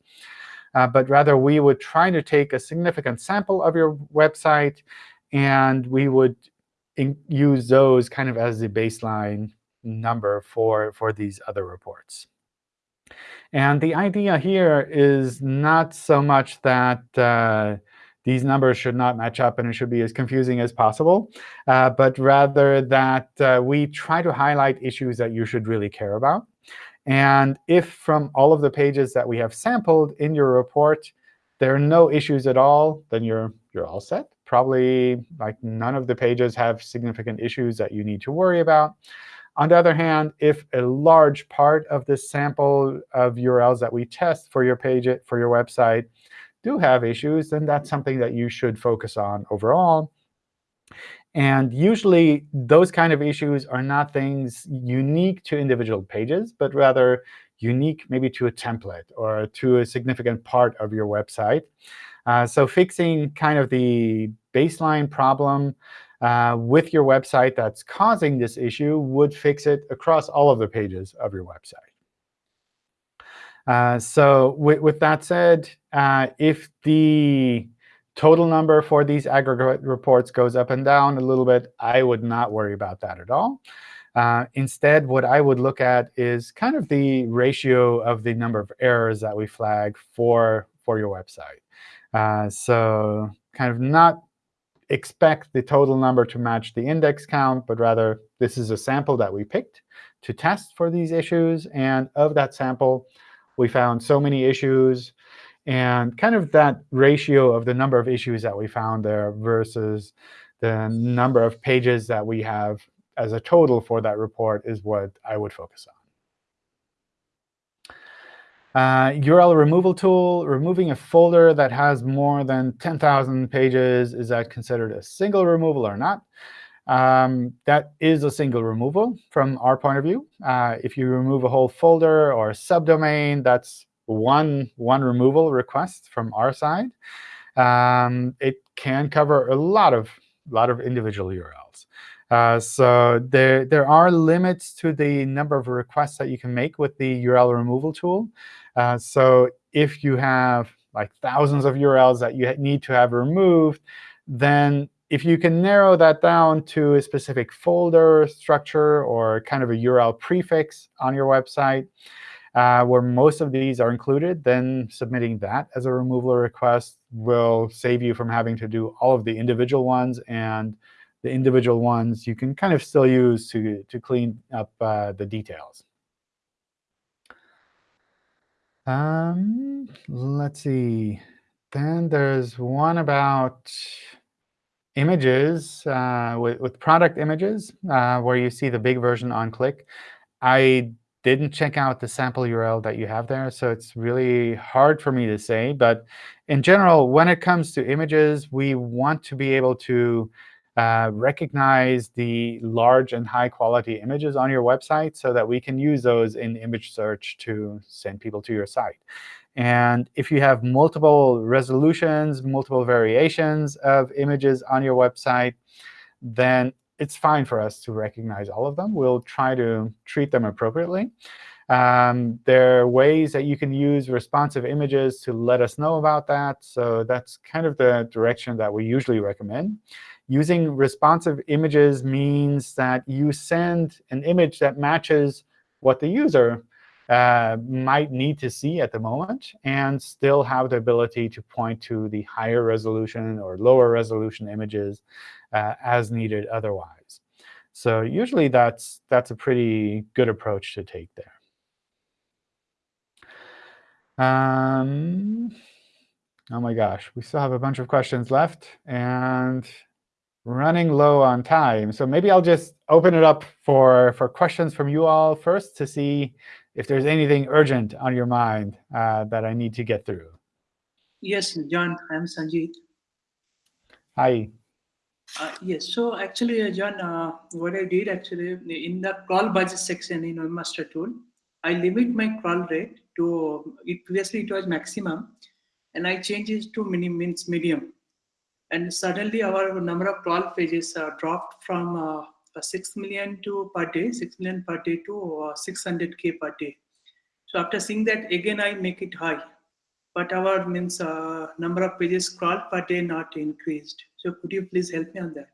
Uh, but rather, we would try to take a significant sample of your website, and we would use those kind of as the baseline number for, for these other reports. And the idea here is not so much that uh, these numbers should not match up and it should be as confusing as possible, uh, but rather that uh, we try to highlight issues that you should really care about. And if from all of the pages that we have sampled in your report, there are no issues at all, then you're, you're all set. Probably like none of the pages have significant issues that you need to worry about. On the other hand, if a large part of the sample of URLs that we test for your page, for your website, do have issues, then that's something that you should focus on overall. And usually, those kind of issues are not things unique to individual pages, but rather unique maybe to a template or to a significant part of your website. Uh, so fixing kind of the baseline problem uh, with your website that's causing this issue would fix it across all of the pages of your website. Uh, so with, with, that said, uh, if the total number for these aggregate reports goes up and down a little bit, I would not worry about that at all. Uh, instead, what I would look at is kind of the ratio of the number of errors that we flag for, for your website. Uh, so kind of not expect the total number to match the index count, but rather this is a sample that we picked to test for these issues. And of that sample, we found so many issues. And kind of that ratio of the number of issues that we found there versus the number of pages that we have as a total for that report is what I would focus on. Uh, URL removal tool, removing a folder that has more than 10,000 pages, is that considered a single removal or not? Um, that is a single removal from our point of view. Uh, if you remove a whole folder or subdomain, that's one, one removal request from our side. Um, it can cover a lot of, lot of individual URLs. Uh, so there, there are limits to the number of requests that you can make with the URL removal tool. Uh, so if you have like thousands of URLs that you need to have removed, then if you can narrow that down to a specific folder structure or kind of a URL prefix on your website, uh, where most of these are included, then submitting that as a removal request will save you from having to do all of the individual ones. And the individual ones you can kind of still use to, to clean up uh, the details. Um, let's see. Then there's one about images uh, with, with product images, uh, where you see the big version on click. I didn't check out the sample URL that you have there, so it's really hard for me to say. But in general, when it comes to images, we want to be able to uh, recognize the large and high-quality images on your website so that we can use those in image search to send people to your site. And if you have multiple resolutions, multiple variations of images on your website, then it's fine for us to recognize all of them. We'll try to treat them appropriately. Um, there are ways that you can use responsive images to let us know about that. So that's kind of the direction that we usually recommend. Using responsive images means that you send an image that matches what the user uh, might need to see at the moment and still have the ability to point to the higher resolution or lower resolution images uh, as needed otherwise. So usually that's, that's a pretty good approach to take there. Um, oh my gosh, we still have a bunch of questions left. And running low on time. So maybe I'll just open it up for, for questions from you all first to see if there's anything urgent on your mind uh, that I need to get through. Yes, John, I'm Sanjeet. Hi. Uh, yes, so actually, uh, John, uh, what I did actually in the crawl budget section in Webmaster Tool, I limit my crawl rate to, it previously it was maximum, and I changed it to minimum, means medium and suddenly our number of crawl pages uh, dropped from uh, 6 million to per day, 6 million per day to 600k uh, per day. So after seeing that, again I make it high, but our means uh, number of pages crawled per day not increased. So could you please help me on that?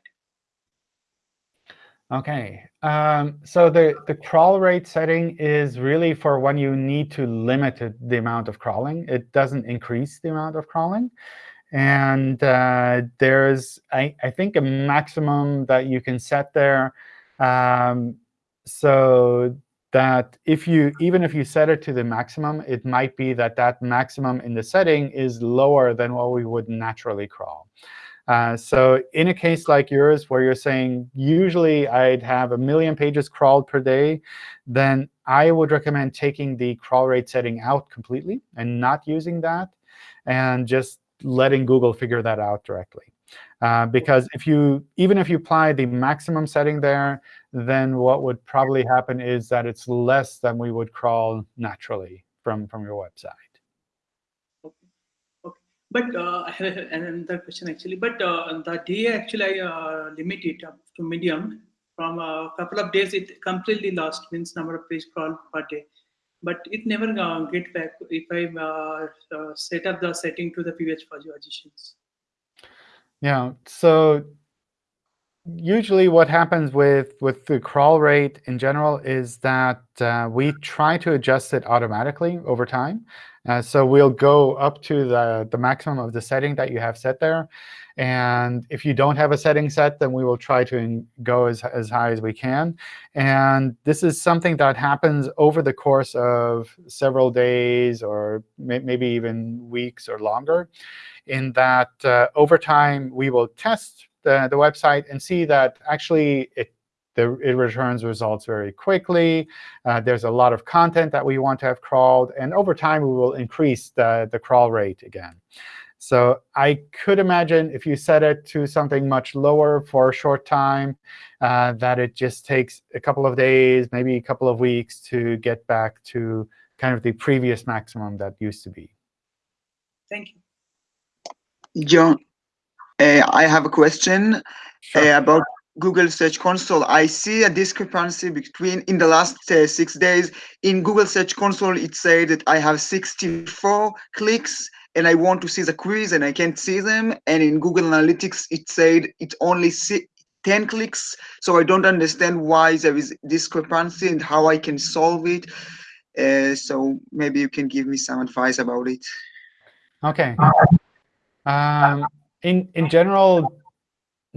OK. Um, so the, the crawl rate setting is really for when you need to limit the amount of crawling. It doesn't increase the amount of crawling. And uh, there's, I, I, think, a maximum that you can set there. Um, so that if you, even if you set it to the maximum, it might be that that maximum in the setting is lower than what we would naturally crawl. Uh, so in a case like yours, where you're saying, usually I'd have a million pages crawled per day, then I would recommend taking the crawl rate setting out completely and not using that, and just letting Google figure that out directly. Uh, because if you, even if you apply the maximum setting there, then what would probably happen is that it's less than we would crawl naturally from, from your website. Okay. okay. But uh, I have another question actually. But uh, the day actually I uh, limit it up to medium. From a couple of days, it completely lost means number of page crawl per day but it never uh, get back if I uh, uh, set up the setting to the previous positions. Yeah, so usually what happens with, with the crawl rate in general is that uh, we try to adjust it automatically over time. Uh, so we'll go up to the, the maximum of the setting that you have set there. And if you don't have a setting set, then we will try to go as, as high as we can. And this is something that happens over the course of several days or may, maybe even weeks or longer, in that uh, over time we will test the, the website and see that actually it the, it returns results very quickly. Uh, there's a lot of content that we want to have crawled. And over time, we will increase the, the crawl rate again. So I could imagine if you set it to something much lower for a short time, uh, that it just takes a couple of days, maybe a couple of weeks to get back to kind of the previous maximum that used to be. Thank you. John, uh, I have a question sure. uh, about Google Search Console. I see a discrepancy between in the last uh, six days. In Google Search Console, it said that I have 64 clicks and I want to see the queries and I can't see them. And in Google Analytics, it said it only see 10 clicks. So I don't understand why there is discrepancy and how I can solve it. Uh, so maybe you can give me some advice about it. OK. Um, in, in general,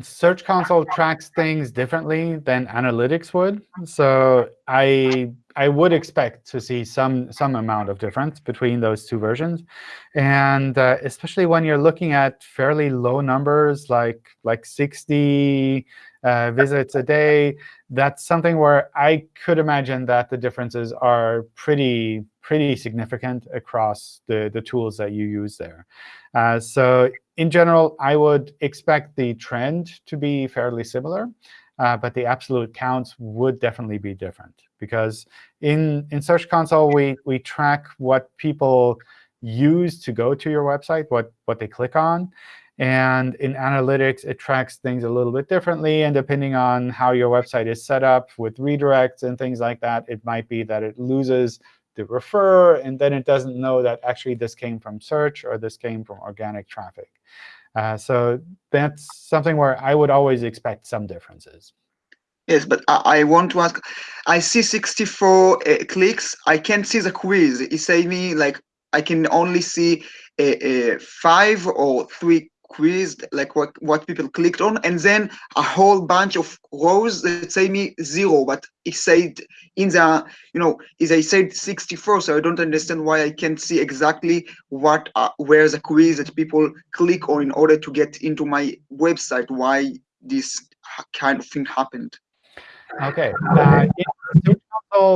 Search Console tracks things differently than Analytics would. So I I would expect to see some some amount of difference between those two versions, and uh, especially when you're looking at fairly low numbers like like 60 uh, visits a day, that's something where I could imagine that the differences are pretty pretty significant across the the tools that you use there. Uh, so in general, I would expect the trend to be fairly similar. Uh, but the absolute counts would definitely be different. Because in, in Search Console, we, we track what people use to go to your website, what, what they click on. And in Analytics, it tracks things a little bit differently. And depending on how your website is set up with redirects and things like that, it might be that it loses the refer, and then it doesn't know that actually this came from search or this came from organic traffic. Uh, so that's something where I would always expect some differences. Yes, but I, I want to ask, I see 64 uh, clicks. I can't see the quiz. It say me like I can only see a, a five or three quiz, like what what people clicked on and then a whole bunch of rows that say me zero but it said in the you know is I said 64 so I don't understand why I can't see exactly what uh, where the quiz that people click on in order to get into my website why this kind of thing happened okay uh,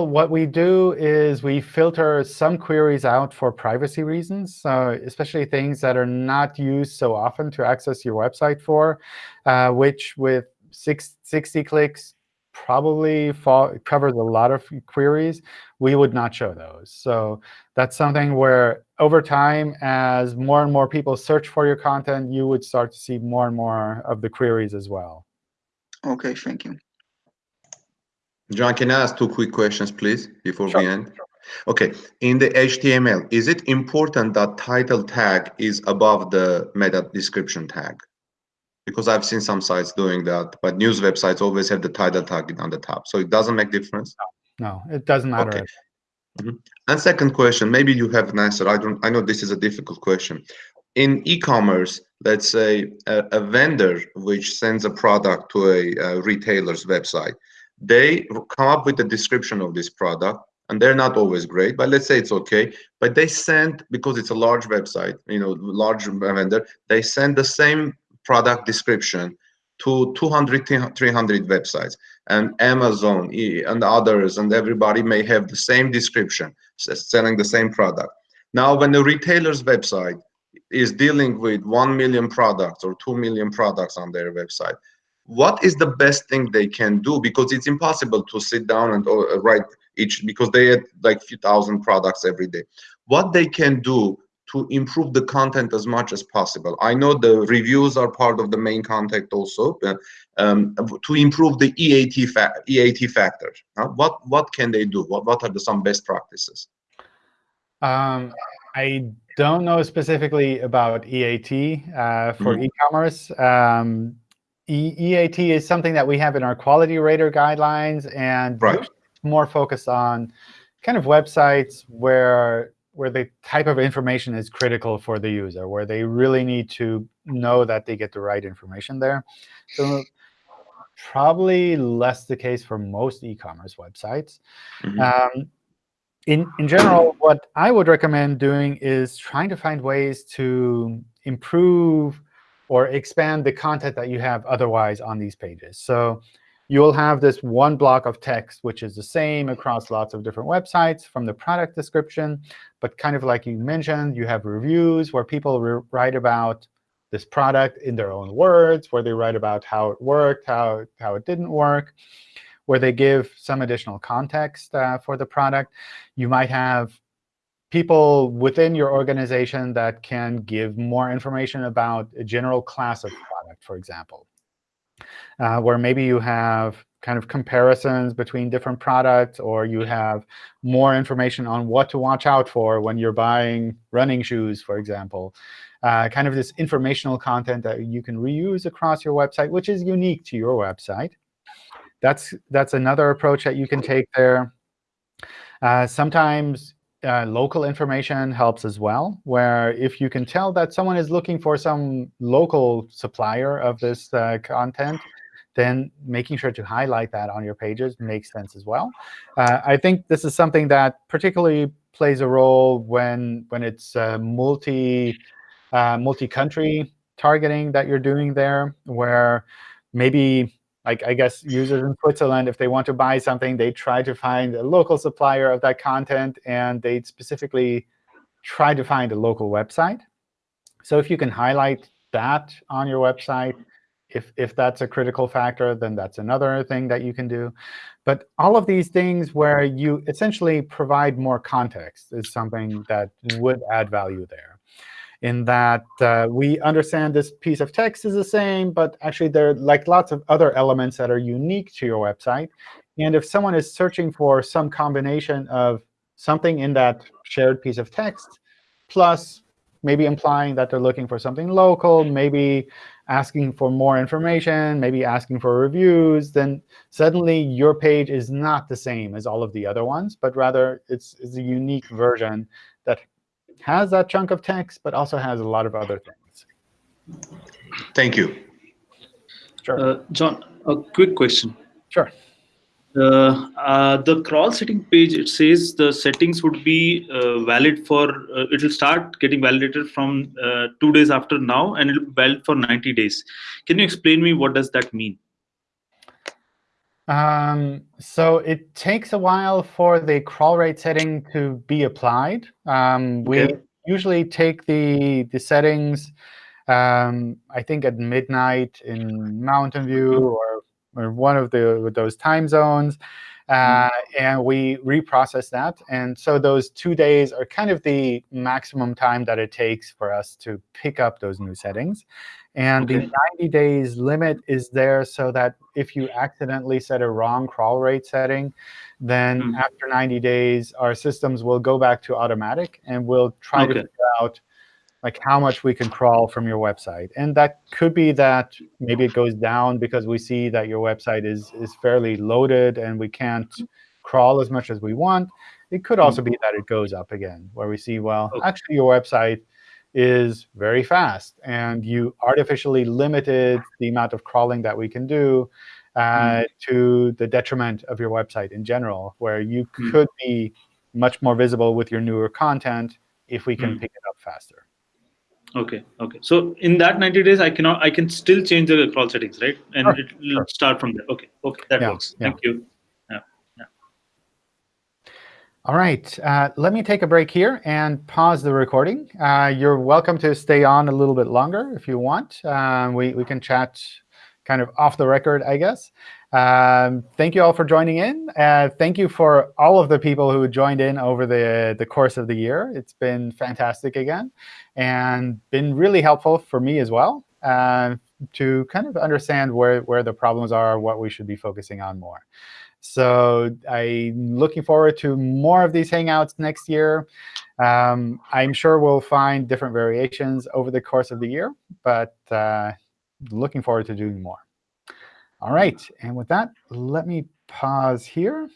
what we do is we filter some queries out for privacy reasons, so especially things that are not used so often to access your website for, uh, which with six, 60 clicks probably fall, covers a lot of queries. We would not show those. So that's something where over time, as more and more people search for your content, you would start to see more and more of the queries as well. OK, thank you. John, can I ask two quick questions, please, before sure. we end? OK, in the HTML, is it important that title tag is above the meta description tag? Because I've seen some sites doing that, but news websites always have the title tag on the top. So it doesn't make difference? No, it doesn't matter. Okay. Mm -hmm. And second question, maybe you have an answer. I don't. I know this is a difficult question. In e-commerce, let's say a, a, vendor which sends a product to a, a retailer's website, they come up with a description of this product and they're not always great but let's say it's okay. But they send because it's a large website you know large vendor they send the same product description to 200 300 websites. And amazon and others and everybody may have the same description selling the same product. Now when the retailer's website is dealing with 1 million products or 2 million products on their website what is the best thing they can do? Because it's impossible to sit down and uh, write each because they had like few thousand products every day. What they can do to improve the content as much as possible. I know the reviews are part of the main content also but um, to improve the EAT fa EAT factor uh, what what can they do? What, what are the some best practices? Um, i don't know specifically about EAT uh, for mm -hmm. e-commerce. Um, EAT is something that we have in our quality rater guidelines and right. more focused on kind of websites where where the type of information is critical for the user, where they really need to know that they get the right information there. So probably less the case for most e-commerce websites. Mm -hmm. um, in, in general, what I would recommend doing is trying to find ways to improve or expand the content that you have otherwise on these pages. So you'll have this one block of text, which is the same across lots of different websites from the product description. But kind of like you mentioned, you have reviews where people write about this product in their own words, where they write about how it worked, how, how it didn't work, where they give some additional context uh, for the product. You might have people within your organization that can give more information about a general class of product, for example, uh, where maybe you have kind of comparisons between different products, or you have more information on what to watch out for when you're buying running shoes, for example. Uh, kind of this informational content that you can reuse across your website, which is unique to your website. That's, that's another approach that you can take there. Uh, sometimes uh, local information helps as well, where if you can tell that someone is looking for some local supplier of this uh, content, then making sure to highlight that on your pages makes sense as well. Uh, I think this is something that particularly plays a role when, when it's uh, multi, uh, multi-country targeting that you're doing there, where maybe like I guess users in Switzerland, if they want to buy something, they try to find a local supplier of that content, and they specifically try to find a local website. So if you can highlight that on your website, if, if that's a critical factor, then that's another thing that you can do. But all of these things where you essentially provide more context is something that would add value there in that uh, we understand this piece of text is the same, but actually there are like lots of other elements that are unique to your website. And if someone is searching for some combination of something in that shared piece of text, plus maybe implying that they're looking for something local, maybe asking for more information, maybe asking for reviews, then suddenly your page is not the same as all of the other ones, but rather it's, it's a unique version has that chunk of text, but also has a lot of other things. Thank you. Sure. Uh, John, a quick question. Sure. Uh, uh, the crawl setting page, it says the settings would be uh, valid for, uh, it will start getting validated from uh, two days after now, and it will be valid for 90 days. Can you explain me what does that mean? Um, so it takes a while for the crawl rate setting to be applied. Um, Okay. We usually take the, the settings, um, I think at midnight in Mountain View or, or one of the those time zones, uh, and we reprocess that. And so those two days are kind of the maximum time that it takes for us to pick up those new settings. And the 90 days limit is there so that if you accidentally set a wrong crawl rate setting, then Mhm. after 90 days, our systems will go back to automatic, and we'll try to figure out like how much we can crawl from your website. And that could be that maybe it goes down because we see that your website is, is fairly loaded and we can't crawl as much as we want. It could also be that it goes up again, where we see, well, Okay. actually your website is very fast, and you artificially limited the amount of crawling that we can do uh, to the detriment of your website in general, where you Mm. could be much more visible with your newer content if we can Mm. pick it up faster. Okay, okay. So in that 90 days, I cannot, I can still change the crawl settings, right? And Sure, it will sure. start from there. Okay, okay, that Yeah, works. yeah. Thank you. All right, uh, let me take a break here and pause the recording. Uh, you're welcome to stay on a little bit longer if you want. Um, we, we can chat kind of off the record, I guess. Um, thank you all for joining in. Uh, thank you for all of the people who joined in over the, the course of the year. It's been fantastic again and been really helpful for me as well uh, to kind of understand where, where the problems are, what we should be focusing on more. So I'm looking forward to more of these Hangouts next year. Um, I'm sure we'll find different variations over the course of the year, but uh, looking forward to doing more. All right, and with that, let me pause here.